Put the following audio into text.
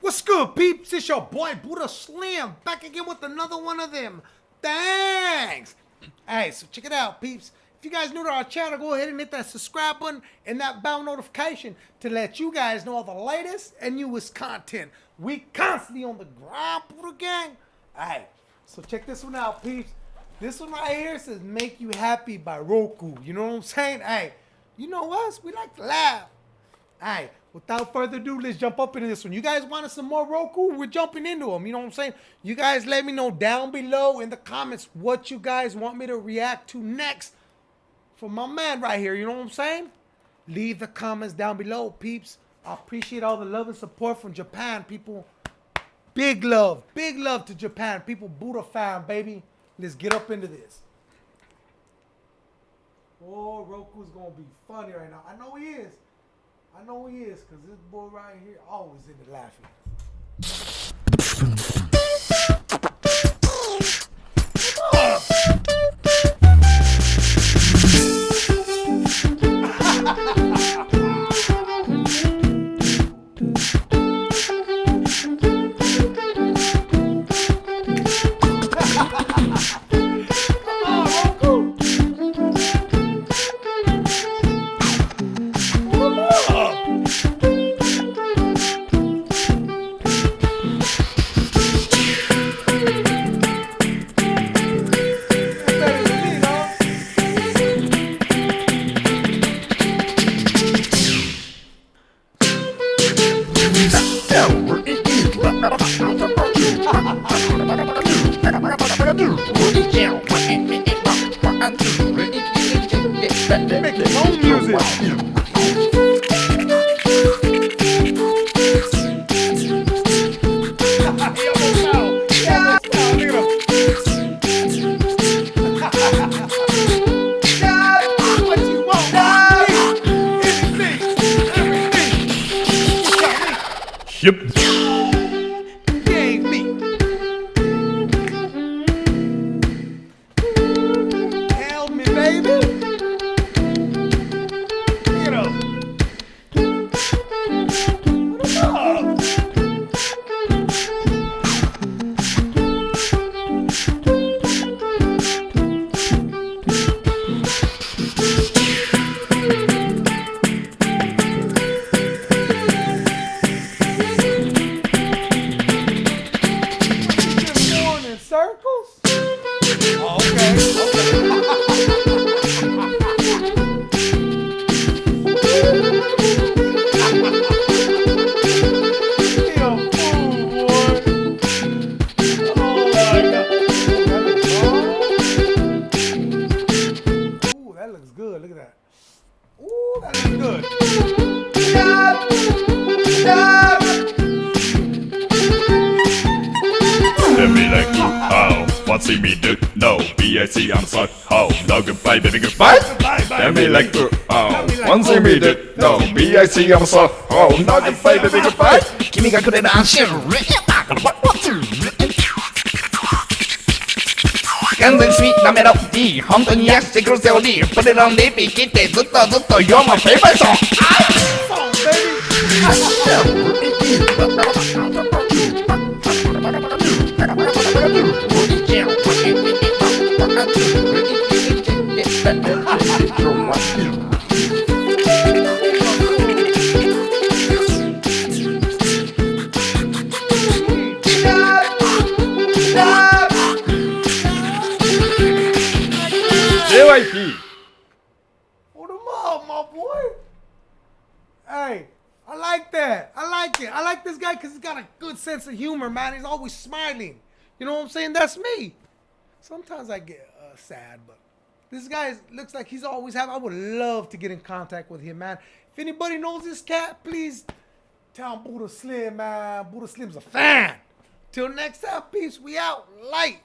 What's good, peeps? It's your boy Buddha Slim back again with another one of them. Thanks. Hey, so check it out, peeps. If you guys new to our channel, go ahead and hit that subscribe button and that bell notification to let you guys know all the latest and newest content. We constantly on the grind, Buddha gang. Hey, so check this one out, peeps. This one right here says "Make You Happy" by Roku. You know what I'm saying? Hey, you know us? We like to laugh. Alright, without further ado, let's jump up into this one. You guys wanted some more Roku? We're jumping into them. You know what I'm saying? You guys let me know down below in the comments what you guys want me to react to next for my man right here. You know what I'm saying? Leave the comments down below, peeps. I appreciate all the love and support from Japan, people. Big love. Big love to Japan. People, Buddha fan, baby. Let's get up into this. Oh, Roku's gonna be funny right now. I know he is. I know he is, cause this boy right here always into laughing. Make his own music. He circles? Oh, okay. boy. Oh, my God. That looks good. Look at that. Ooh, that looks good. Oh, what see me do? No, B-I-C, I'm sorry. Oh, no goodbye, baby, goodbye. Let me like you. Oh, one see me do? No, B-I-C, I'm sorry. Oh, no goodbye, baby, goodbye. 君がくれる安心完全スイートなメロディー本当に癒してくるセオリーそれらのリピ切ってずっとずっと You're my favorite song JYP. Hold him up, my boy. Hey, I like that. I like it. I like this guy because he's got a good sense of humor, man. He's always smiling. You know what I'm saying? That's me. Sometimes I get uh, sad, but this guy is, looks like he's always happy. I would love to get in contact with him, man. If anybody knows this cat, please tell Buddha Slim, man. Buddha Slim's a fan. Till next time, peace. We out. Light.